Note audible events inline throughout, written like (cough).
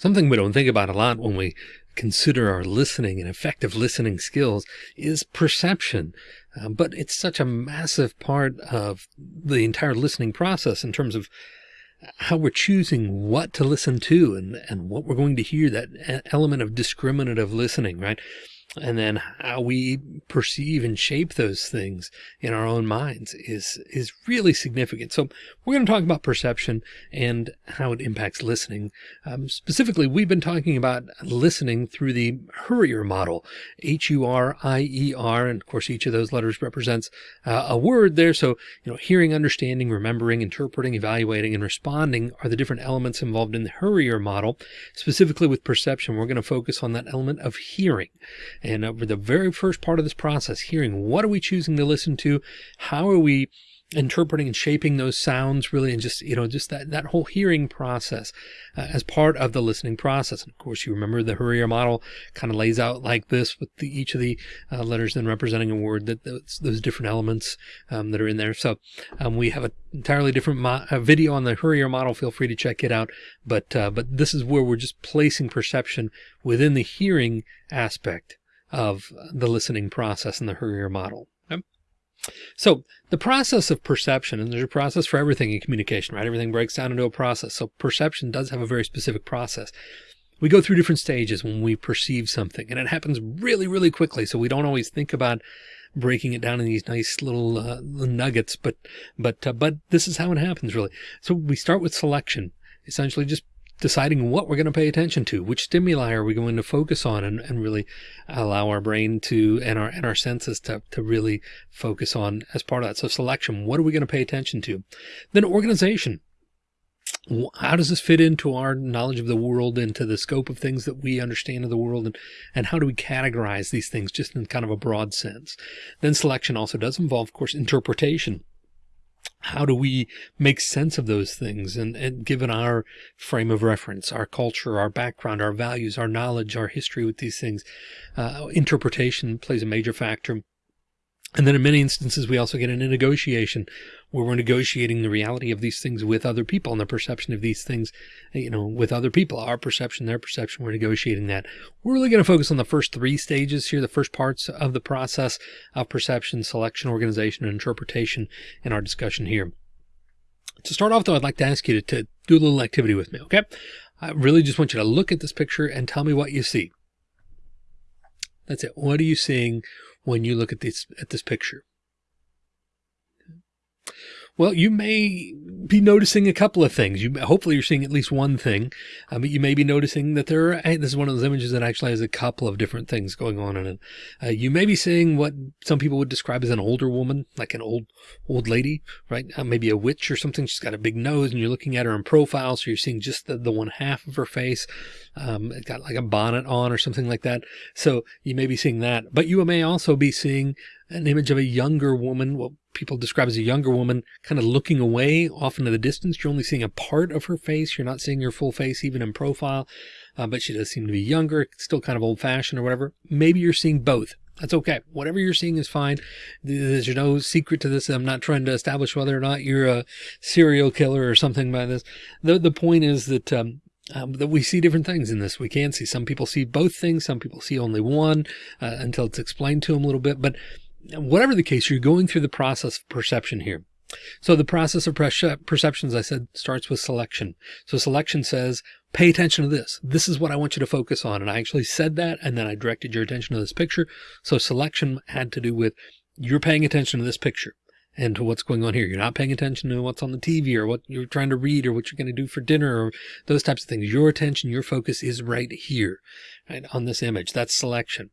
Something we don't think about a lot when we consider our listening and effective listening skills is perception. Uh, but it's such a massive part of the entire listening process in terms of how we're choosing what to listen to and, and what we're going to hear, that element of discriminative listening, right? And then how we perceive and shape those things in our own minds is is really significant. So we're going to talk about perception and how it impacts listening. Um, specifically, we've been talking about listening through the HURIER model, H-U-R-I-E-R, and of course each of those letters represents uh, a word there. So you know, hearing, understanding, remembering, interpreting, evaluating, and responding are the different elements involved in the HURIER model. Specifically with perception, we're going to focus on that element of hearing. And over the very first part of this process, hearing what are we choosing to listen to? How are we interpreting and shaping those sounds really and just you know just that that whole hearing process uh, as part of the listening process. And of course you remember the HURIER model kind of lays out like this with the, each of the uh, letters then representing a word that those, those different elements um, that are in there. So um, we have an entirely different video on the HURIER model. Feel free to check it out. But uh, but this is where we're just placing perception within the hearing aspect of the listening process in the HURIER model. Okay? So the process of perception, and there's a process for everything in communication, right? Everything breaks down into a process. So perception does have a very specific process. We go through different stages when we perceive something and it happens really, really quickly. So we don't always think about breaking it down in these nice little uh, nuggets, but, but, uh, but this is how it happens really. So we start with selection, essentially just deciding what we're going to pay attention to, which stimuli are we going to focus on and, and really allow our brain to, and our, and our senses to, to really focus on as part of that. So selection, what are we going to pay attention to? Then organization. How does this fit into our knowledge of the world, into the scope of things that we understand of the world, and, and how do we categorize these things just in kind of a broad sense? Then selection also does involve, of course, interpretation how do we make sense of those things and, and, given our frame of reference, our culture, our background, our values, our knowledge, our history with these things, uh, interpretation plays a major factor. And then in many instances, we also get into negotiation where we're negotiating the reality of these things with other people and the perception of these things, you know, with other people, our perception, their perception, we're negotiating that. We're really going to focus on the first three stages here, the first parts of the process of perception, selection, organization, and interpretation in our discussion here. To start off though, I'd like to ask you to, to do a little activity with me. Okay. I really just want you to look at this picture and tell me what you see. That's it. What are you seeing when you look at this, at this picture? Well, you may be noticing a couple of things. You hopefully you're seeing at least one thing, uh, but you may be noticing that there are. This is one of those images that actually has a couple of different things going on in it. Uh, you may be seeing what some people would describe as an older woman, like an old old lady, right? Uh, maybe a witch or something. She's got a big nose, and you're looking at her in profile, so you're seeing just the, the one half of her face. Um, it's got like a bonnet on or something like that. So you may be seeing that, but you may also be seeing an image of a younger woman, what people describe as a younger woman, kind of looking away off into the distance. You're only seeing a part of her face. You're not seeing her full face, even in profile, uh, but she does seem to be younger, still kind of old fashioned or whatever. Maybe you're seeing both. That's okay. Whatever you're seeing is fine. There's no secret to this. I'm not trying to establish whether or not you're a serial killer or something by this. The, the point is that, um, um, that we see different things in this. We can see some people see both things. Some people see only one uh, until it's explained to them a little bit. But whatever the case, you're going through the process of perception here. So the process of perceptions, I said, starts with selection. So selection says, pay attention to this. This is what I want you to focus on. And I actually said that. And then I directed your attention to this picture. So selection had to do with you're paying attention to this picture and to what's going on here. You're not paying attention to what's on the TV or what you're trying to read or what you're going to do for dinner or those types of things. Your attention, your focus is right here, right on this image. That's selection.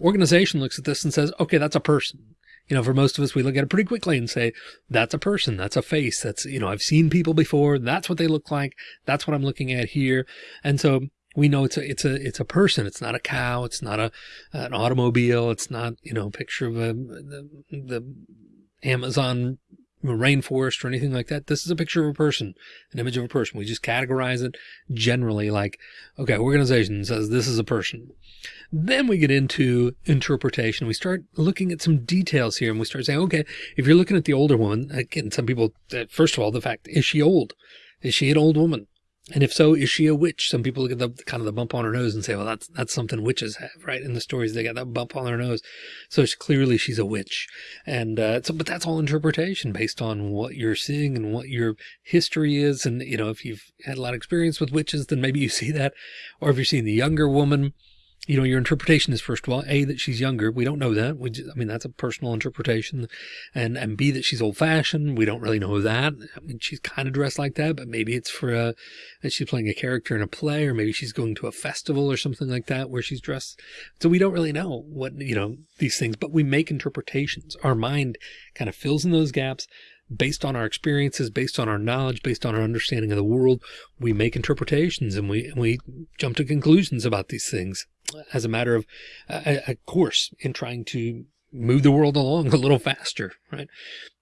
Organization looks at this and says, okay, that's a person. You know, for most of us, we look at it pretty quickly and say, that's a person, that's a face. That's, you know, I've seen people before. That's what they look like. That's what I'm looking at here. And so we know it's a, it's a, it's a person. It's not a cow. It's not a, an automobile. It's not, you know, a picture of a, the, the Amazon rainforest or anything like that. This is a picture of a person, an image of a person. We just categorize it generally like, okay, organization says this is a person. Then we get into interpretation. We start looking at some details here and we start saying, okay, if you're looking at the older woman, again, some people, uh, first of all, the fact, is she old? Is she an old woman? And if so, is she a witch? Some people look at the kind of the bump on her nose and say, well, that's, that's something witches have, right? In the stories, they got that bump on their nose. So it's clearly she's a witch. And, uh, so, but that's all interpretation based on what you're seeing and what your history is. And, you know, if you've had a lot of experience with witches, then maybe you see that. Or if you're seeing the younger woman, you know, your interpretation is first of all, A, that she's younger. We don't know that. We just, I mean, that's a personal interpretation. And, and B, that she's old fashioned. We don't really know that. I mean, she's kind of dressed like that, but maybe it's for a, she's playing a character in a play, or maybe she's going to a festival or something like that where she's dressed. So we don't really know what, you know, these things, but we make interpretations. Our mind kind of fills in those gaps based on our experiences, based on our knowledge, based on our understanding of the world, we make interpretations and we, and we jump to conclusions about these things as a matter of a, a course in trying to move the world along a little faster, right?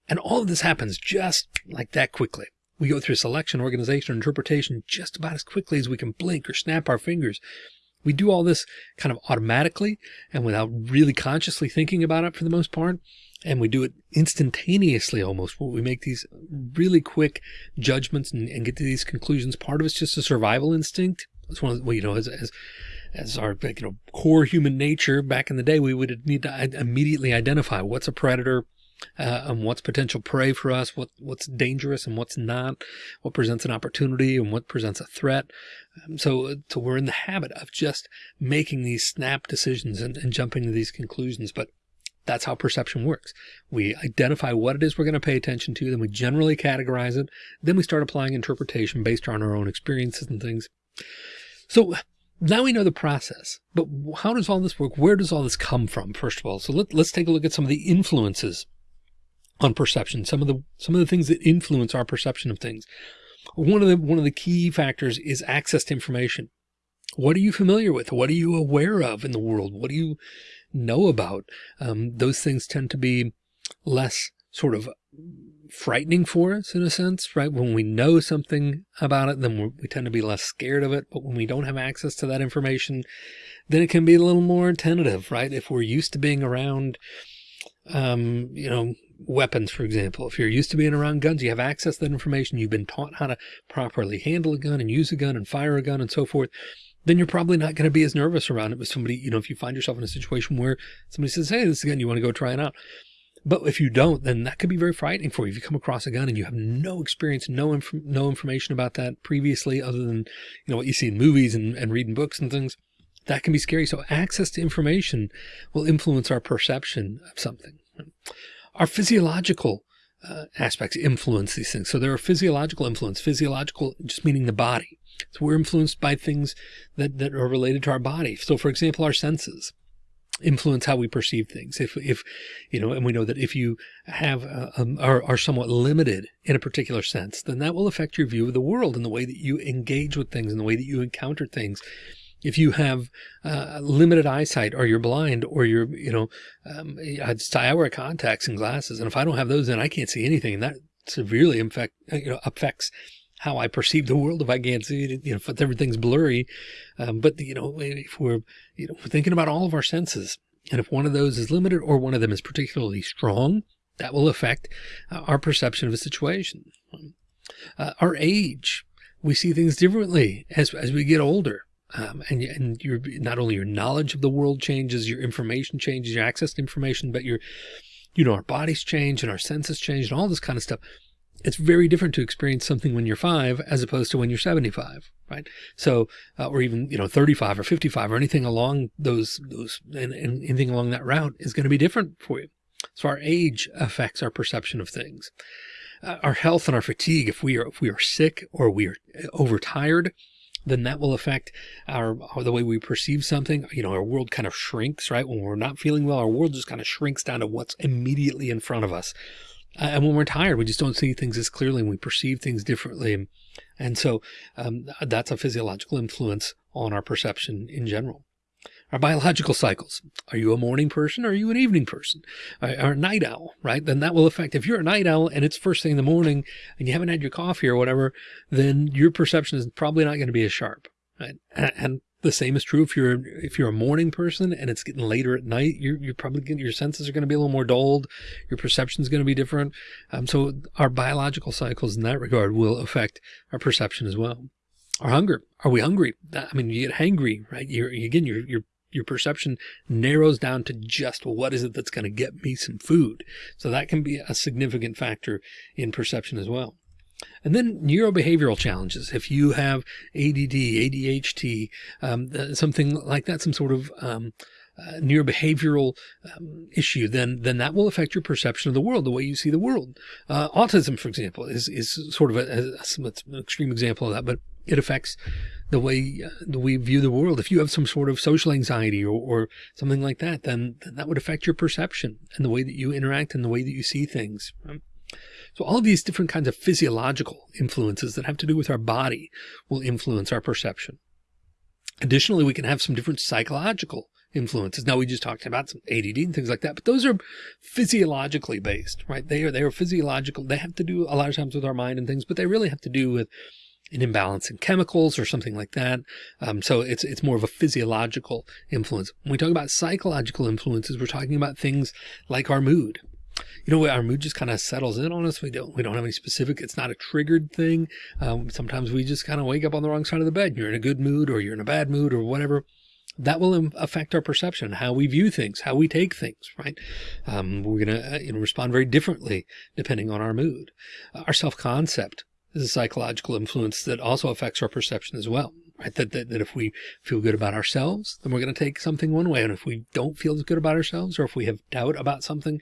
And all of this happens just like that quickly. We go through selection, organization, interpretation just about as quickly as we can blink or snap our fingers. We do all this kind of automatically and without really consciously thinking about it for the most part and we do it instantaneously almost. We make these really quick judgments and, and, get to these conclusions. Part of it's just a survival instinct. It's one of well, you know as, as as our you know core human nature back in the day we would need to immediately identify what's a predator uh, and what's potential prey for us what what's dangerous and what's not what presents an opportunity and what presents a threat. Um, so so we're in the habit of just making these snap decisions and, and jumping to these conclusions. But that's how perception works. We identify what it is we're going to pay attention to, then we generally categorize it. Then we start applying interpretation based on our own experiences and things. So now we know the process, but how does all this work? Where does all this come from? First of all, so let, let's take a look at some of the influences on perception. Some of the, some of the things that influence our perception of things. One of the, one of the key factors is access to information. What are you familiar with? What are you aware of in the world? What do you know about? Um, those things tend to be less sort of frightening for us in a sense, right? When we know something about it, then we tend to be less scared of it. But when we don't have access to that information, then it can be a little more tentative, right? If we're used to being around, um, you know, weapons, for example, if you're used to being around guns, you have access to that information. You've been taught how to properly handle a gun and use a gun and fire a gun and so forth then you're probably not going to be as nervous around it with somebody, you know, if you find yourself in a situation where somebody says, Hey, this again, you want to go try it out. But if you don't, then that could be very frightening for you. If you come across a gun and you have no experience, no, inf no information about that previously, other than, you know, what you see in movies and, and reading books and things, that can be scary. So access to information will influence our perception of something. Our physiological uh, aspects influence these things. So there are physiological influence, physiological just meaning the body. So we're influenced by things that, that are related to our body. So for example, our senses influence how we perceive things. If, if, you know, and we know that if you have, uh, um, are, are somewhat limited in a particular sense, then that will affect your view of the world and the way that you engage with things and the way that you encounter things. If you have uh, limited eyesight or you're blind or you're, you know, um, I wear contacts and glasses. And if I don't have those, then I can't see anything. And that severely affect, you know, affects how I perceive the world if I can't see it, you know, if everything's blurry. Um, but, you know, if we're, you know, thinking about all of our senses and if one of those is limited or one of them is particularly strong, that will affect uh, our perception of a situation. Uh, our age, we see things differently as, as we get older. Um, and, and your, not only your knowledge of the world changes, your information changes, your access to information, but your, you know, our bodies change and our senses change and all this kind of stuff it's very different to experience something when you're five as opposed to when you're 75 right so uh, or even you know 35 or 55 or anything along those those and, and anything along that route is going to be different for you so our age affects our perception of things uh, our health and our fatigue if we are if we are sick or we are overtired then that will affect our, the way we perceive something. You know, our world kind of shrinks, right? When we're not feeling well, our world just kind of shrinks down to what's immediately in front of us. Uh, and when we're tired, we just don't see things as clearly and we perceive things differently. And so um, that's a physiological influence on our perception in general. Our biological cycles. Are you a morning person? Or are you an evening person? Or a night owl, right? Then that will affect, if you're a night owl and it's first thing in the morning and you haven't had your coffee or whatever, then your perception is probably not going to be as sharp. Right? And the same is true if you're if you're a morning person and it's getting later at night. You're you're probably getting, your senses are going to be a little more dulled. Your perception is going to be different. Um, so our biological cycles in that regard will affect our perception as well. Our hunger. Are we hungry? I mean, you get hangry, right? You're again, your your your perception narrows down to just what is it that's going to get me some food? So that can be a significant factor in perception as well. And then neurobehavioral challenges. If you have ADD, ADHD, um, uh, something like that, some sort of um, uh, neurobehavioral um, issue, then then that will affect your perception of the world, the way you see the world. Uh, autism, for example, is is sort of a, a, an extreme example of that, but it affects the way uh, we view the world. If you have some sort of social anxiety or, or something like that, then, then that would affect your perception and the way that you interact and the way that you see things. Right? So all these different kinds of physiological influences that have to do with our body will influence our perception. Additionally, we can have some different psychological influences. Now we just talked about some ADD and things like that, but those are physiologically based, right? They are, they are physiological. They have to do a lot of times with our mind and things, but they really have to do with an imbalance in chemicals or something like that. Um, so it's, it's more of a physiological influence. When we talk about psychological influences, we're talking about things like our mood. You know, our mood just kind of settles in on us. We don't, we don't have any specific, it's not a triggered thing. Um, sometimes we just kind of wake up on the wrong side of the bed. You're in a good mood or you're in a bad mood or whatever that will affect our perception, how we view things, how we take things, right? Um, we're going to uh, you know, respond very differently depending on our mood. Our self-concept is a psychological influence that also affects our perception as well, right? That, that, that if we feel good about ourselves, then we're going to take something one way. And if we don't feel as good about ourselves, or if we have doubt about something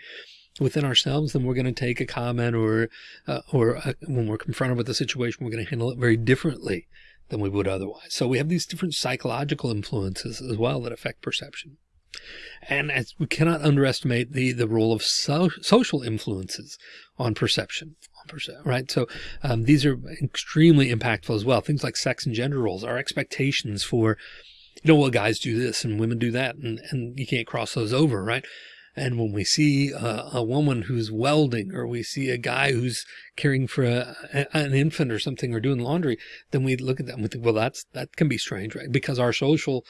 within ourselves, then we're going to take a comment or, uh, or uh, when we're confronted with a situation, we're going to handle it very differently than we would otherwise. So we have these different psychological influences as well that affect perception. And as we cannot underestimate the, the role of so, social influences on perception, right? So um, these are extremely impactful as well. Things like sex and gender roles, our expectations for, you know, well, guys do this and women do that, and, and you can't cross those over, right? And when we see a, a, woman who's welding, or we see a guy who's caring for a, a, an infant or something, or doing laundry, then we look at that and we think, well, that's, that can be strange, right? Because our social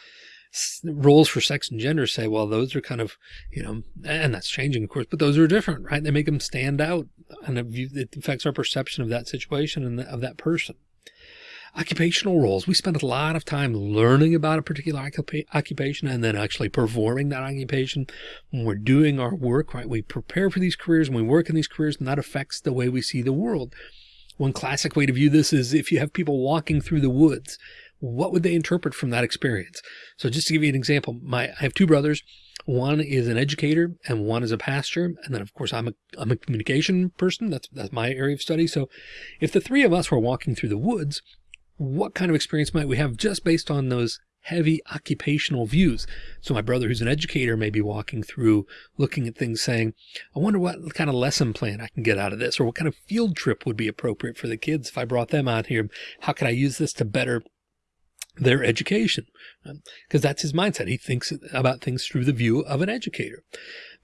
roles for sex and gender say, well, those are kind of, you know, and that's changing, of course, but those are different, right? They make them stand out and it affects our perception of that situation and of that person occupational roles. We spend a lot of time learning about a particular occupation and then actually performing that occupation. When we're doing our work, right, we prepare for these careers and we work in these careers and that affects the way we see the world. One classic way to view this is if you have people walking through the woods, what would they interpret from that experience? So just to give you an example, my, I have two brothers. One is an educator and one is a pastor. And then of course I'm a, I'm a communication person. That's, that's my area of study. So if the three of us were walking through the woods, what kind of experience might we have just based on those heavy occupational views. So my brother, who's an educator, may be walking through, looking at things saying, I wonder what kind of lesson plan I can get out of this, or what kind of field trip would be appropriate for the kids if I brought them out here. How can I use this to better their education? Because um, that's his mindset. He thinks about things through the view of an educator.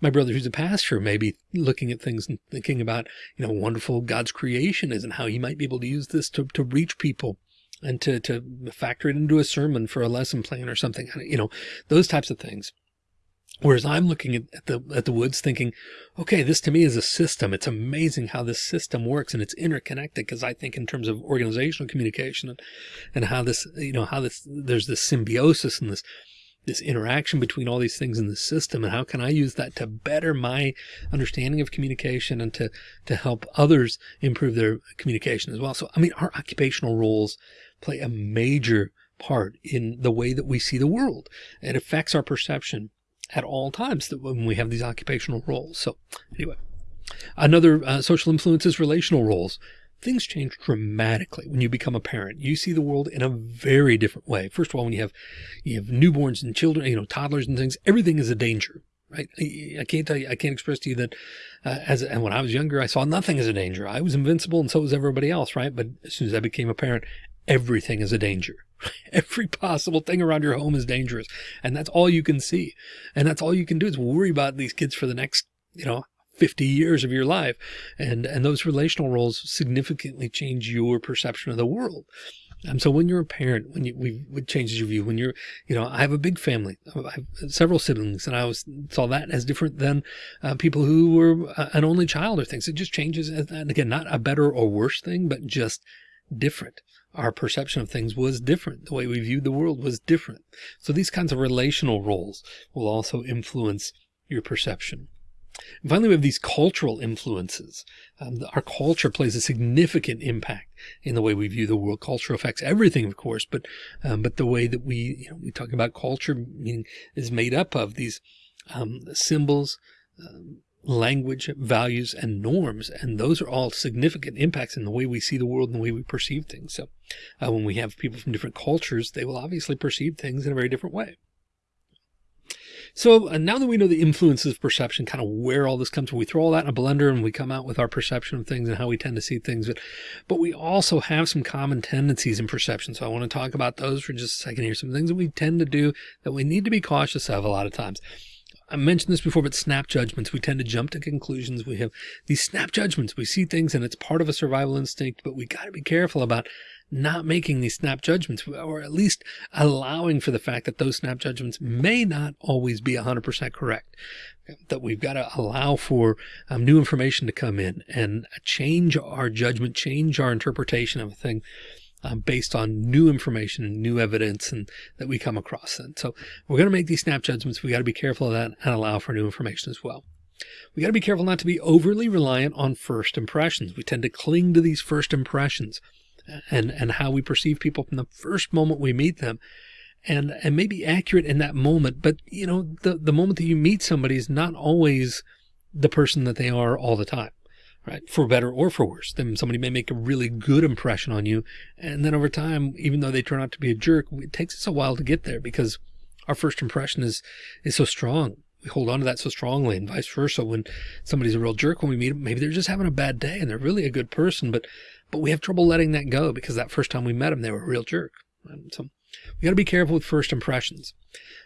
My brother, who's a pastor, may be looking at things and thinking about, you know, wonderful God's creation is and how he might be able to use this to, to reach people and to, to factor it into a sermon for a lesson plan or something, you know, those types of things. Whereas I'm looking at, the at the woods thinking, okay, this to me is a system. It's amazing how this system works and it's interconnected because I think in terms of organizational communication and, and how this, you know, how this there's this symbiosis and this this interaction between all these things in the system and how can I use that to better my understanding of communication and to to help others improve their communication as well. So I mean our occupational roles play a major part in the way that we see the world. It affects our perception at all times that when we have these occupational roles. So anyway, another uh, social influence is relational roles. Things change dramatically when you become a parent. You see the world in a very different way. First of all, when you have you have newborns and children, you know, toddlers and things, everything is a danger right? I can't tell you, I can't express to you that uh, as, and when I was younger, I saw nothing as a danger. I was invincible and so was everybody else, right? But as soon as I became a parent, everything is a danger. (laughs) Every possible thing around your home is dangerous. And that's all you can see. And that's all you can do is worry about these kids for the next, you know, 50 years of your life. And, and those relational roles significantly change your perception of the world. And so when you're a parent, when you, we, it changes your view, when you're, you know, I have a big family, I have several siblings and I was, saw that as different than uh, people who were uh, an only child or things. It just changes. And again, not a better or worse thing, but just different our perception of things was different. The way we viewed the world was different. So these kinds of relational roles will also influence your perception. And finally, we have these cultural influences. Um, our culture plays a significant impact in the way we view the world. Culture affects everything, of course, but um, but the way that we you know, we talk about culture meaning is made up of these um, symbols, um, language, values, and norms. And those are all significant impacts in the way we see the world and the way we perceive things. So uh, when we have people from different cultures, they will obviously perceive things in a very different way. So uh, now that we know the influences of perception, kind of where all this comes from, we throw all that in a blender and we come out with our perception of things and how we tend to see things. But, but we also have some common tendencies in perception. So I want to talk about those for just a second here. Some things that we tend to do that we need to be cautious of a lot of times. I mentioned this before, but snap judgments, we tend to jump to conclusions. We have these snap judgments. We see things and it's part of a survival instinct, but we got to be careful about not making these snap judgments or at least allowing for the fact that those snap judgments may not always be 100% correct that we've got to allow for um, new information to come in and change our judgment change our interpretation of a thing um, based on new information and new evidence and that we come across. And so we're going to make these snap judgments. We got to be careful of that and allow for new information as well. We got to be careful not to be overly reliant on first impressions. We tend to cling to these first impressions and, and how we perceive people from the first moment we meet them and, and maybe accurate in that moment. But you know, the, the moment that you meet somebody is not always the person that they are all the time right? For better or for worse. Then somebody may make a really good impression on you. And then over time, even though they turn out to be a jerk, it takes us a while to get there because our first impression is, is so strong. We hold on to that so strongly and vice versa. When somebody's a real jerk, when we meet them, maybe they're just having a bad day and they're really a good person, but, but we have trouble letting that go because that first time we met them, they were a real jerk. So we got to be careful with first impressions.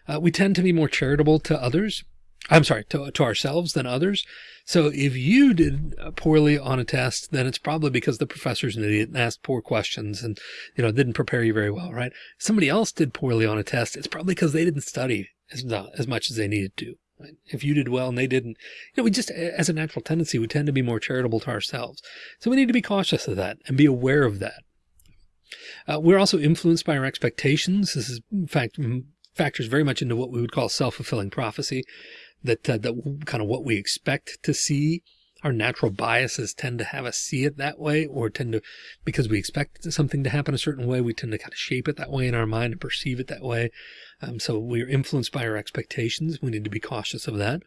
Uh, we tend to be more charitable to others I'm sorry, to, to ourselves than others. So if you did poorly on a test, then it's probably because the professor's an idiot and asked poor questions and, you know, didn't prepare you very well, right? Somebody else did poorly on a test. It's probably because they didn't study as, as much as they needed to. Right? If you did well and they didn't, you know, we just, as a natural tendency, we tend to be more charitable to ourselves. So we need to be cautious of that and be aware of that. Uh, we're also influenced by our expectations. This is, in fact, factors very much into what we would call self-fulfilling prophecy that, uh, that kind of what we expect to see. Our natural biases tend to have us see it that way or tend to, because we expect something to happen a certain way, we tend to kind of shape it that way in our mind and perceive it that way. Um, so we're influenced by our expectations. We need to be cautious of that.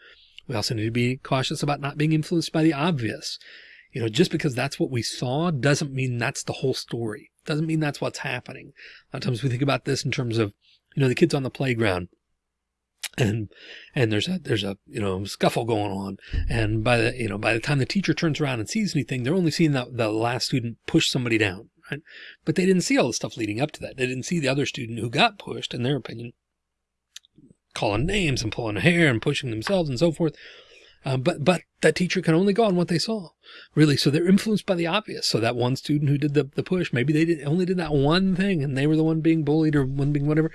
We also need to be cautious about not being influenced by the obvious. You know, just because that's what we saw doesn't mean that's the whole story. Doesn't mean that's what's happening. A lot of times we think about this in terms of, you know, the kids on the playground and and there's a there's a you know scuffle going on. And by the you know by the time the teacher turns around and sees anything they're only seeing that the last student push somebody down right? But they didn't see all the stuff leading up to that. They didn't see the other student who got pushed in their opinion calling names and pulling hair and pushing themselves and so forth. Uh, but but that teacher can only go on what they saw really. So they're influenced by the obvious. So that one student who did the, the push maybe they did only did that one thing and they were the one being bullied or one being whatever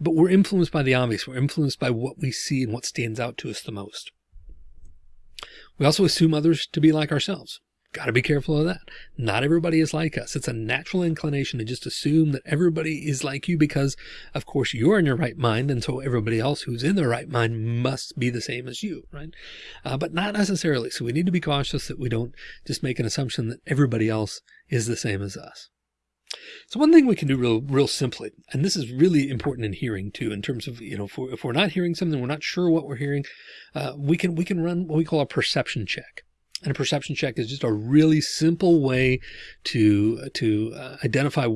but we're influenced by the obvious. We're influenced by what we see and what stands out to us the most. We also assume others to be like ourselves. Got to be careful of that. Not everybody is like us. It's a natural inclination to just assume that everybody is like you because, of course, you're in your right mind. And so everybody else who's in their right mind must be the same as you, right? Uh, but not necessarily. So we need to be cautious that we don't just make an assumption that everybody else is the same as us. So one thing we can do real, real simply, and this is really important in hearing too, in terms of, you know, if we're, if we're not hearing something, we're not sure what we're hearing, uh, we can, we can run what we call a perception check. And a perception check is just a really simple way to, to uh, identify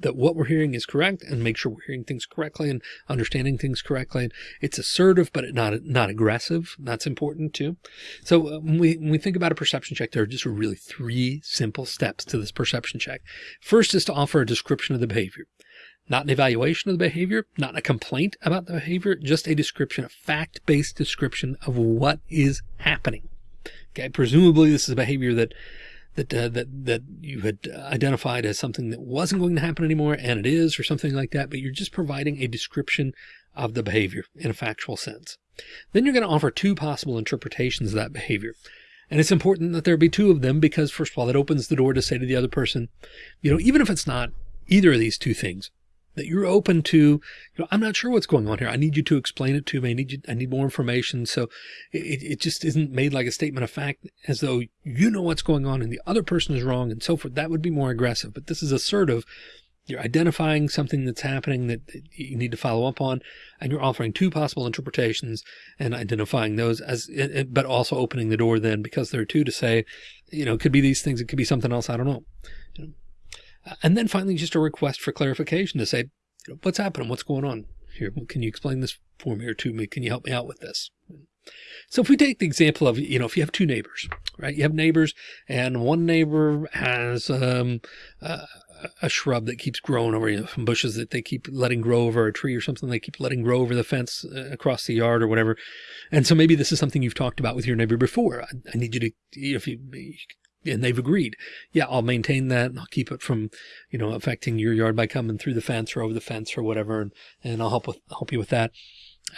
that what we're hearing is correct and make sure we're hearing things correctly and understanding things correctly. It's assertive, but not, not aggressive. That's important too. So uh, when we, when we think about a perception check, there are just really three simple steps to this perception check. First is to offer a description of the behavior not an evaluation of the behavior, not a complaint about the behavior, just a description, a fact-based description of what is happening. Okay, presumably this is a behavior that that uh, that that you had identified as something that wasn't going to happen anymore, and it is, or something like that. But you're just providing a description of the behavior in a factual sense. Then you're going to offer two possible interpretations of that behavior. And it's important that there be two of them because first of all, that opens the door to say to the other person, you know, even if it's not either of these two things, that you're open to, you know, I'm not sure what's going on here. I need you to explain it to me. I need you, I need more information. So it, it just isn't made like a statement of fact as though you know what's going on and the other person is wrong and so forth. That would be more aggressive, but this is assertive. You're identifying something that's happening that you need to follow up on, and you're offering two possible interpretations and identifying those as, eh, eh, but also opening the door then because there are two to say, you know, it could be these things. It could be something else. I don't know. You know and then finally, just a request for clarification to say, what's happening? What's going on here? Can you explain this for me or to me? Can you help me out with this? So if we take the example of, you know, if you have two neighbors, right, you have neighbors and one neighbor has um, uh, a shrub that keeps growing over, you know, bushes that they keep letting grow over a tree or something they keep letting grow over the fence uh, across the yard or whatever. And so maybe this is something you've talked about with your neighbor before. I, I need you to, if you, and they've agreed, yeah, I'll maintain that and I'll keep it from, you know, affecting your yard by coming through the fence or over the fence or whatever. And, and I'll help with, help you with that.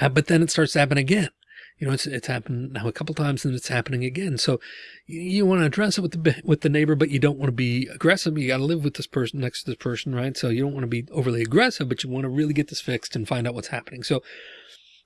Uh, but then it starts to happen again. You know, it's, it's happened now a couple times and it's happening again. So you, you want to address it with the, with the neighbor, but you don't want to be aggressive. You got to live with this person next to this person, right? So you don't want to be overly aggressive, but you want to really get this fixed and find out what's happening. So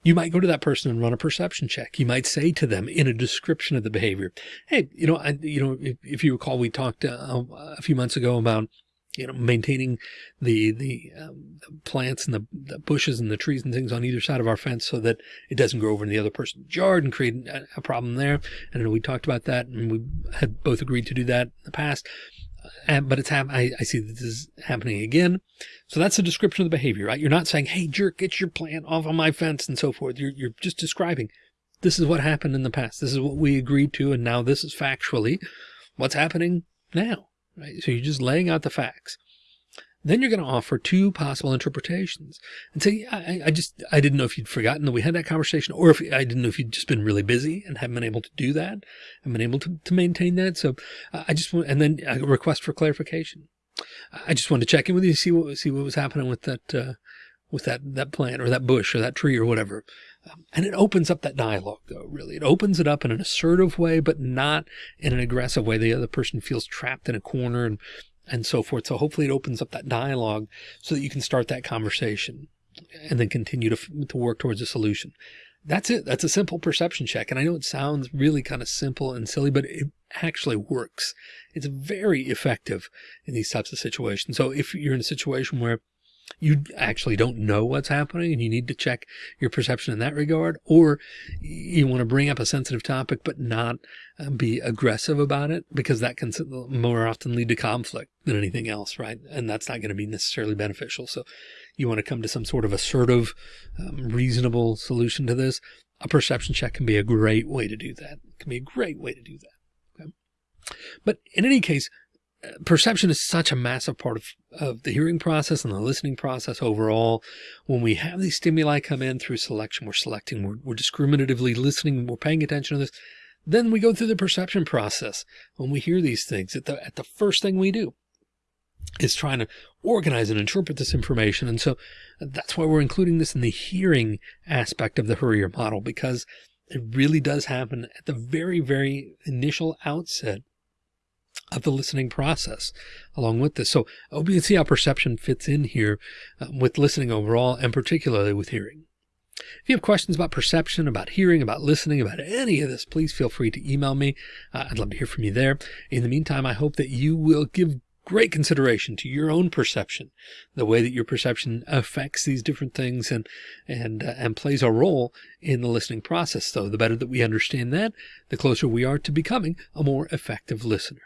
you might go to that person and run a perception check. You might say to them in a description of the behavior, Hey, you know, I, you know, if, if you recall, we talked uh, a few months ago about, you know, maintaining the, the, um, plants and the, the, bushes and the trees and things on either side of our fence so that it doesn't grow over in the other person's yard and create a, a problem there. And we talked about that and we had both agreed to do that in the past but it's I, I see this is happening again. So that's a description of the behavior, right? You're not saying, Hey jerk, get your plant off of my fence and so forth. You're, you're just describing this is what happened in the past. This is what we agreed to. And now this is factually what's happening now, right? So you're just laying out the facts. Then you're going to offer two possible interpretations and say, I, I just, I didn't know if you'd forgotten that we had that conversation or if I didn't know if you'd just been really busy and haven't been able to do that and been able to, to maintain that. So I just want, and then a request for clarification. I just wanted to check in with you, see what, see what was happening with that, uh, with that, that plant or that bush or that tree or whatever. Um, and it opens up that dialogue though, really. It opens it up in an assertive way, but not in an aggressive way. The other person feels trapped in a corner and and so forth. So hopefully it opens up that dialogue so that you can start that conversation and then continue to, to work towards a solution. That's it. That's a simple perception check. And I know it sounds really kind of simple and silly, but it actually works. It's very effective in these types of situations. So if you're in a situation where you actually don't know what's happening and you need to check your perception in that regard, or you want to bring up a sensitive topic, but not uh, be aggressive about it because that can more often lead to conflict than anything else. Right. And that's not going to be necessarily beneficial. So you want to come to some sort of assertive, um, reasonable solution to this. A perception check can be a great way to do that. It can be a great way to do that. Okay. But in any case, perception is such a massive part of, of the hearing process and the listening process overall. When we have these stimuli come in through selection, we're selecting, we're, we're discriminatively listening, we're paying attention to this. Then we go through the perception process. When we hear these things, at the, at the first thing we do is trying to organize and interpret this information. And so that's why we're including this in the hearing aspect of the HURIER model, because it really does happen at the very, very initial outset of the listening process along with this. So I hope you can see how perception fits in here um, with listening overall and particularly with hearing. If you have questions about perception, about hearing, about listening, about any of this, please feel free to email me. Uh, I'd love to hear from you there. In the meantime, I hope that you will give great consideration to your own perception, the way that your perception affects these different things and, and, uh, and plays a role in the listening process. So the better that we understand that, the closer we are to becoming a more effective listener.